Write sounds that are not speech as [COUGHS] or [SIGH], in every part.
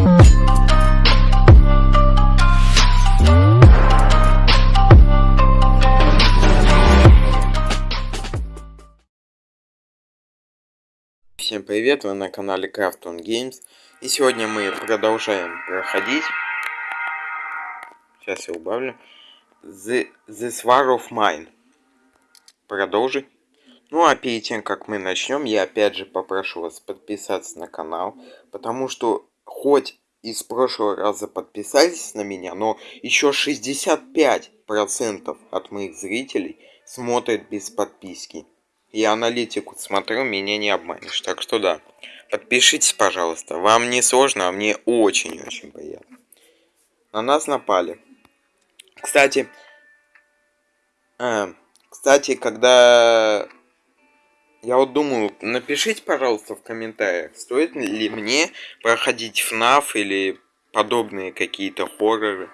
Всем привет, вы на канале Crafton Games. И сегодня мы продолжаем проходить. Сейчас я убавлю. The, This War of Mine. Продолжить. Ну а перед тем, как мы начнем, я опять же попрошу вас подписаться на канал. Потому что хоть из прошлого раза подписались на меня, но еще 65% от моих зрителей смотрят без подписки. Я аналитику смотрю, меня не обманешь. Так что да. Подпишитесь, пожалуйста. Вам не сложно, а мне очень-очень приятно. На нас напали. Кстати, э, кстати, когда... Я вот думаю, напишите, пожалуйста, в комментариях, стоит ли мне проходить FNAF или подобные какие-то хорроры.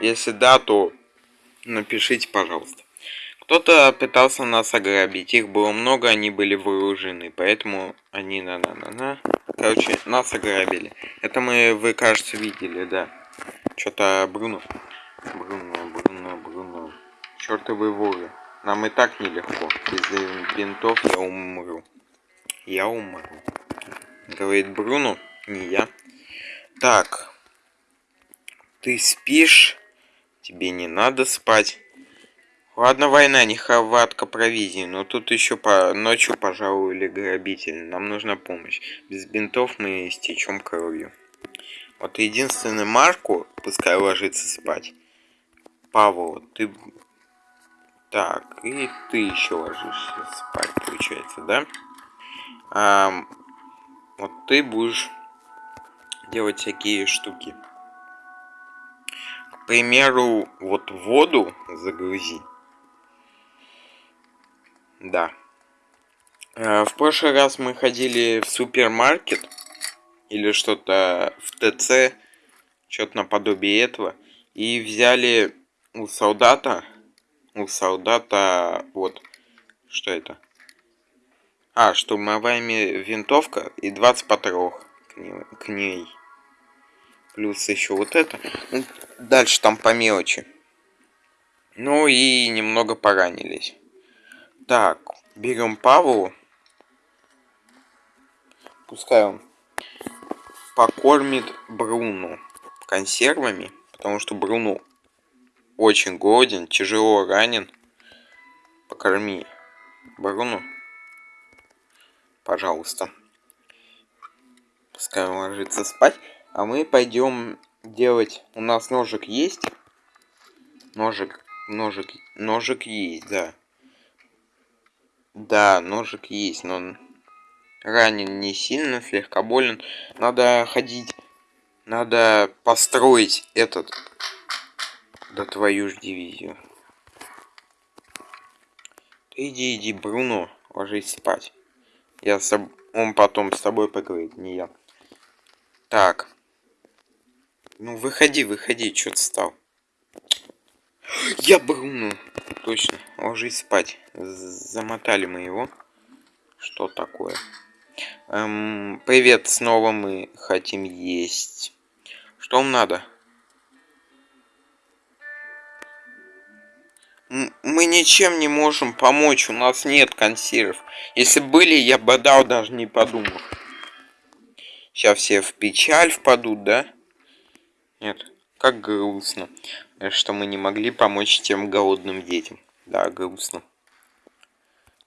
Если да, то напишите, пожалуйста. Кто-то пытался нас ограбить, их было много, они были вооружены, поэтому они на-на-на-на. Короче, нас ограбили. Это мы, вы, кажется, видели, да. Что-то Бруно. Бруно, Бруно, Бруно. Чертовы воры. Нам и так нелегко. Без бинтов я умру. Я умру. Говорит Бруно, не я. Так. Ты спишь? Тебе не надо спать. Ладно, война, не хватка провизии, но тут еще по ночью пожаловали грабители. Нам нужна помощь. Без бинтов мы истечем кровью. Вот единственный Марку, пускай ложится спать. Павел, ты... Так, и ты еще ложишься спать, получается, да? А, вот ты будешь делать всякие штуки. К примеру, вот воду загрузи. Да. Э, в прошлый раз мы ходили в супермаркет или что-то в ТЦ, что-то наподобие этого, и взяли у солдата, у солдата, вот, что это? А, штурмовая винтовка и 20 патронов к ней. Плюс еще вот это. Ну, дальше там по мелочи. Ну и немного поранились. Так, берем Павлу. Пускай он покормит Бруну консервами, потому что Бруну очень голоден, тяжело ранен. Покорми Бруну, пожалуйста. Пускай он ложится спать, а мы пойдем делать. У нас ножик есть. Ножик, ножик, ножик есть, да. Да, ножик есть, но ранен не сильно, слегка болен. Надо ходить, надо построить этот, да твою ж дивизию. Ты иди, иди, Бруно, ложись спать. Я с... Он потом с тобой поговорит, не я. Так. Ну, выходи, выходи, что ты стал? Я Бруно. Точно, ложись спать. Замотали мы его. Что такое? Эм, привет, снова мы хотим есть. Что вам надо? Мы ничем не можем помочь, у нас нет консервов. Если были, я бы дал, даже не подумав. Сейчас все в печаль впадут, да? Нет, как грустно что мы не могли помочь тем голодным детям. Да, грустно.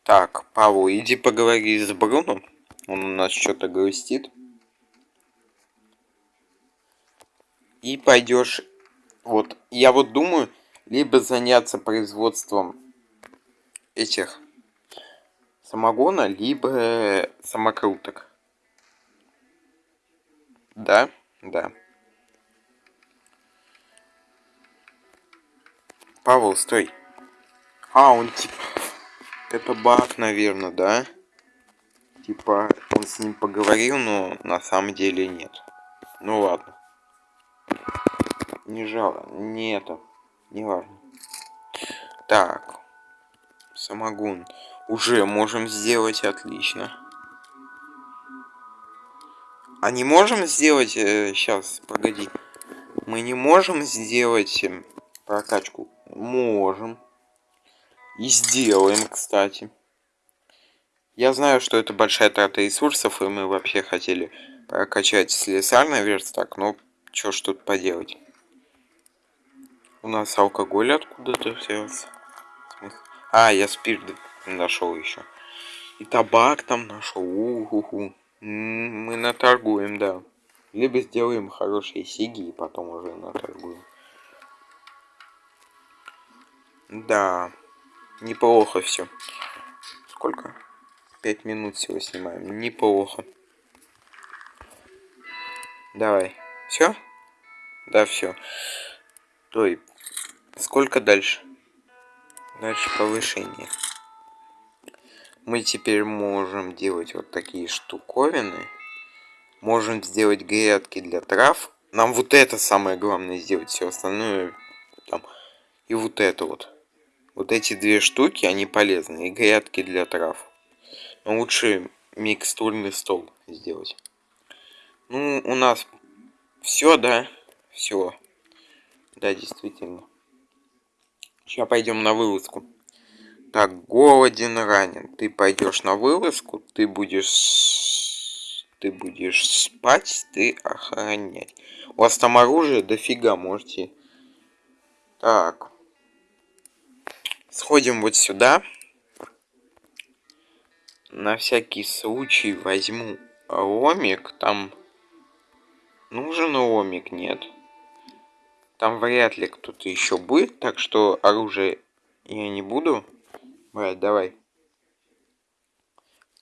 Так, Павел, иди поговори с Бруно. Он у нас что-то грустит. И пойдешь... Вот, я вот думаю, либо заняться производством этих самогона, либо самокруток. Да? Да. Павел, стой. А, он типа... Это баг, наверное, да? Типа, он с ним поговорил, но на самом деле нет. Ну ладно. Не жало, не это. Не важно. Так. Самогон. Уже можем сделать отлично. А не можем сделать... Э, сейчас, погоди. Мы не можем сделать э, прокачку? Можем. И сделаем, кстати. Я знаю, что это большая трата ресурсов, и мы вообще хотели прокачать слесарный верстак, но что ж тут поделать. У нас алкоголь откуда-то взялся. А, я спирт нашел еще. И табак там нашел. У-ху-ху. Мы наторгуем, да. Либо сделаем хорошие сиги и потом уже наторгуем. Да. Неплохо все. Сколько? Пять минут всего снимаем. Неплохо. Давай. Все? Да, все. Той. Сколько дальше? Дальше повышение. Мы теперь можем делать вот такие штуковины. Можем сделать грядки для трав. Нам вот это самое главное сделать. Все остальное там. И вот это вот. Вот эти две штуки, они полезны. И грядки для трав. Но лучше микстурный стол сделать. Ну, у нас все, да? Все. Да, действительно. Сейчас пойдем на вылазку. Так, голоден, ранен. Ты пойдешь на вылазку, ты будешь... Ты будешь спать, ты охранять. У вас там оружие дофига, можете... Так. Сходим вот сюда. На всякий случай возьму ломик. Там нужен ломик? Нет. Там вряд ли кто-то еще будет, так что оружие я не буду брать. Давай.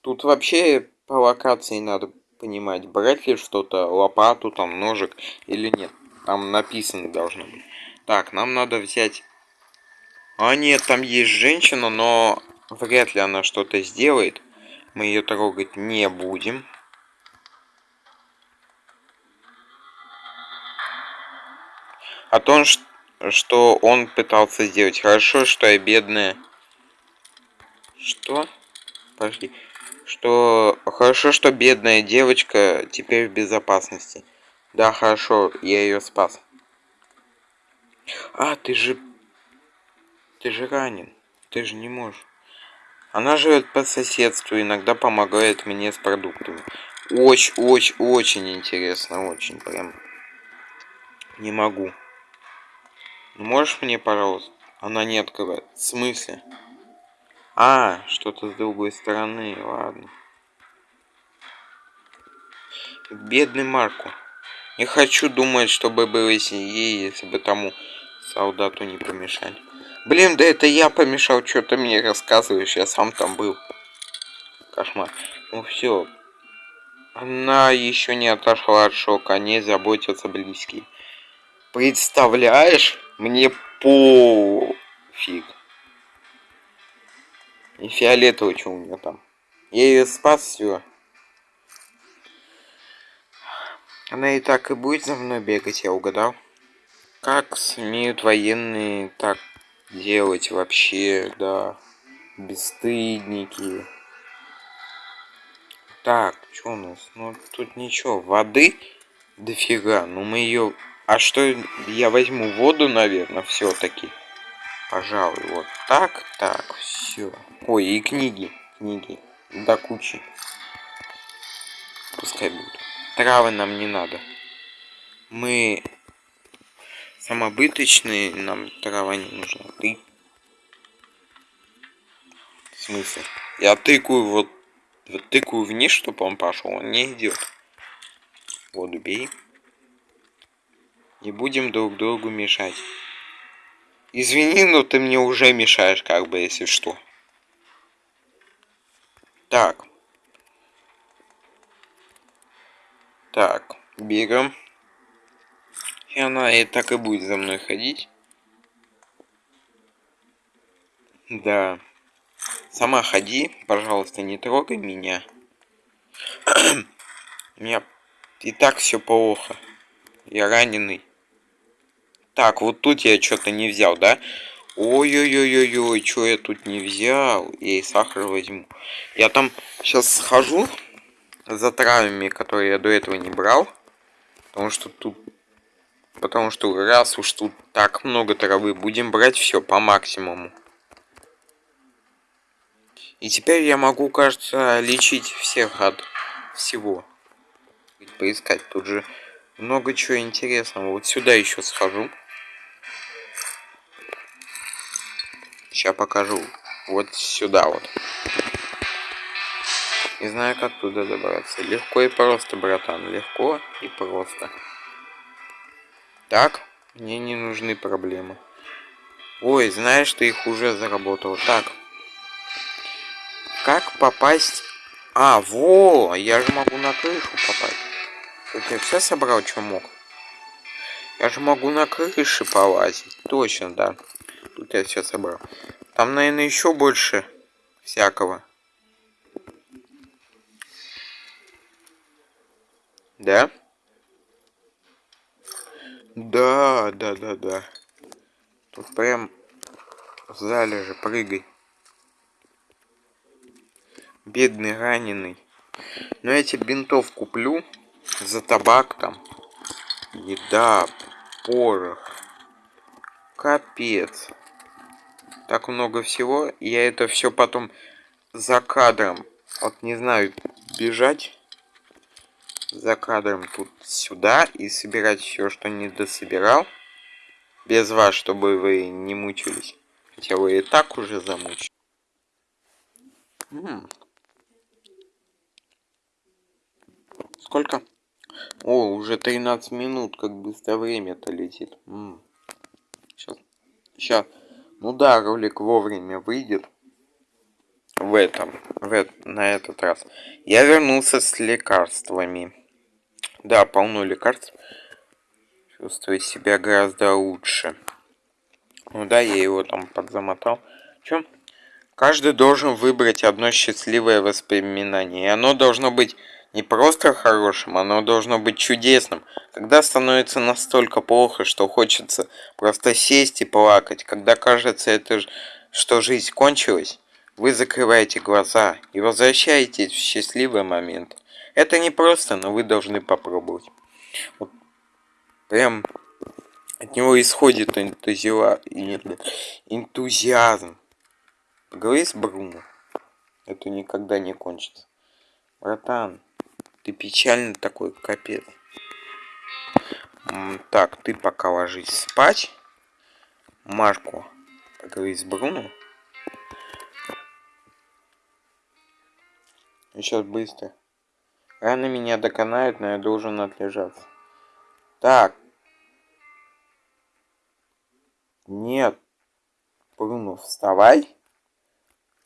Тут вообще по локации надо понимать, брать ли что-то, лопату, там, ножик или нет. Там написано должно быть. Так, нам надо взять а нет, там есть женщина, но вряд ли она что-то сделает. Мы ее трогать не будем. А то, что он пытался сделать. Хорошо, что я бедная. Что? Пошли. Что... Хорошо, что бедная девочка теперь в безопасности. Да, хорошо, я ее спас. А, ты же ты же ранен. Ты же не можешь. Она живет по соседству, иногда помогает мне с продуктами. Очень, очень, очень интересно, очень прям. Не могу. Можешь мне, пожалуйста? Она не открывает. В смысле? А, что-то с другой стороны, ладно. Бедный Марку. Не хочу думать, чтобы было с ней, если бы тому солдату не помешали. Блин, да это я помешал, что ты мне рассказываешь, я сам там был. Кошмар. Ну все. Она еще не отошла от шока, о ней заботятся близкие. Представляешь? Мне пофиг. И фиолетово, что у меня там. Я ее спас, все. Она и так и будет за мной бегать, я угадал. Как смеют военные так делать вообще, да. Бесстыдники. Так, что у нас? Ну, тут ничего. Воды дофига. Ну, мы ее... А что, я возьму воду, наверное, все-таки. Пожалуй, вот так, так, все. Ой, и книги, книги. До кучи. Пускай будут. Травы нам не надо. Мы самобыточные, нам трава не нужна. Ты. В смысле? Я тыкаю вот, вот тыкаю вниз, чтобы он пошел, он не идет. Воду бей. Не будем друг другу мешать. Извини, но ты мне уже мешаешь, как бы, если что. Так. Так, бегаем. И она и так и будет за мной ходить. Да. Сама ходи, пожалуйста, не трогай меня. [CLEARS THROAT] У меня и так все плохо. Я раненый. Так, вот тут я что-то не взял, да? Ой-ой-ой-ой-ой, что я тут не взял? Я и сахар возьму. Я там сейчас схожу за травами, которые я до этого не брал. Потому что тут... Потому что раз уж тут так много травы, будем брать все по максимуму. И теперь я могу, кажется, лечить всех от всего. Поискать. Тут же много чего интересного. Вот сюда еще схожу. Сейчас покажу. Вот сюда вот. Не знаю, как туда добраться. Легко и просто, братан. Легко и просто. Так, мне не нужны проблемы. Ой, знаешь, ты их уже заработал. Так. Как попасть... А, во! Я же могу на крышу попасть. Тут я все собрал, что мог. Я же могу на крыше полазить. Точно, да. Тут я все собрал. Там, наверное, еще больше всякого. Да? Да, да, да, да. Тут прям в зале же прыгай. Бедный раненый. Но я тебе бинтов куплю за табак там. Еда, порох. Капец. Так много всего. Я это все потом за кадром. Вот не знаю, бежать за кадром тут сюда и собирать все, что не дособирал. Без вас, чтобы вы не мучились. Хотя вы и так уже замучились. Сколько? О, уже 13 минут, как быстро время-то летит. Сейчас. Сейчас. Ну да, ролик вовремя выйдет. В этом. В, на этот раз. Я вернулся с лекарствами. Да, полно лекарств. Чувствую себя гораздо лучше. Ну да, я его там подзамотал. Чё? Каждый должен выбрать одно счастливое воспоминание. И оно должно быть не просто хорошим, оно должно быть чудесным. Когда становится настолько плохо, что хочется просто сесть и плакать. Когда кажется, это, что жизнь кончилась, вы закрываете глаза и возвращаетесь в счастливый момент. Это не просто, но вы должны попробовать. Вот прям от него исходит энтузиа... энтузиазм. Поговори с Бруно. Это никогда не кончится. Братан, ты печальный такой, капец. Так, ты пока ложись спать. Марку, поговори с Бруно. Сейчас быстро. Рано меня доконают, но я должен отлежаться. Так. Нет. Бруно, вставай.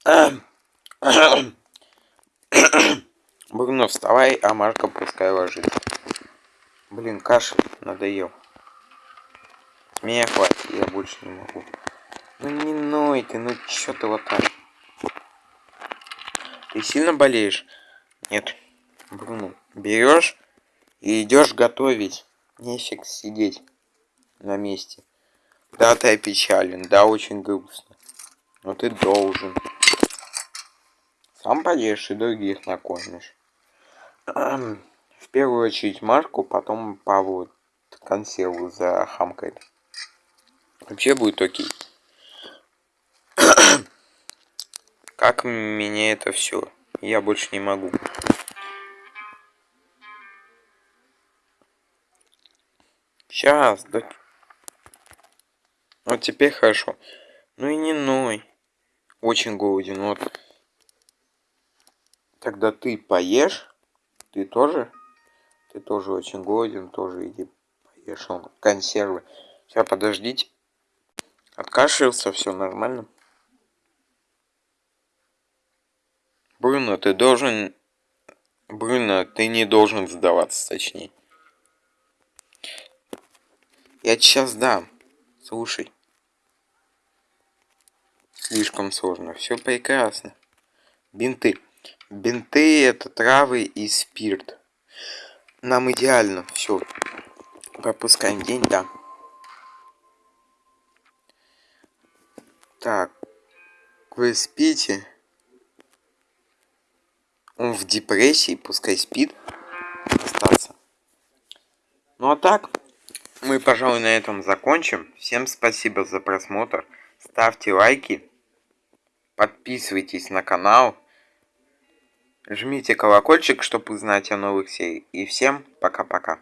[CLEARS THROAT] Бруно, вставай, а Марка пускай ложится. Блин, кашель надоел. Меня хватит, я больше не могу. Ну не ной ты, ну чё ты вот так? Ты сильно болеешь? Нет. Бруно, берешь и идешь готовить. Нефиг сидеть на месте. Да, ты опечален, да, очень грустно. Но ты должен. Сам поешь и других накормишь. В первую очередь Марку, потом Павлу консерву за хамкает. Вообще будет окей. [COUGHS] как меня это все? Я больше не могу. Сейчас, да. Вот теперь хорошо. Ну и не ной. Очень голоден, вот. Тогда ты поешь. Ты тоже? Ты тоже очень голоден, тоже иди поешь. Он консервы. Сейчас подождите. Откашлялся, все нормально. Бруно, ты должен... Бруно, ты не должен сдаваться, точнее. Я сейчас дам. Слушай. Слишком сложно. Все прекрасно. Бинты. Бинты это травы и спирт. Нам идеально. Все. Пропускаем день, да. Так. Вы спите? Он в депрессии, пускай спит. Остаться. Ну а так, мы, пожалуй, на этом закончим. Всем спасибо за просмотр. Ставьте лайки. Подписывайтесь на канал. Жмите колокольчик, чтобы узнать о новых сериях. И всем пока-пока.